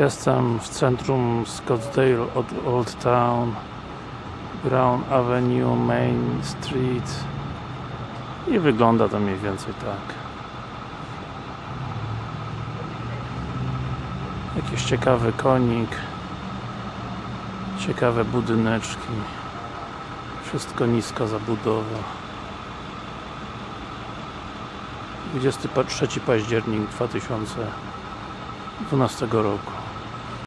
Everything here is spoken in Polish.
Jestem w centrum Scottsdale od Old Town Brown Avenue, Main Street. I wygląda to mniej więcej tak. Jakiś ciekawy konik ciekawe budyneczki. Wszystko niska zabudowa. 23 październik 2012 roku.